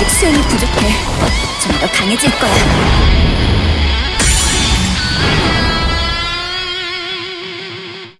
아직 수행이 부족해. 좀 더 강해질 거야.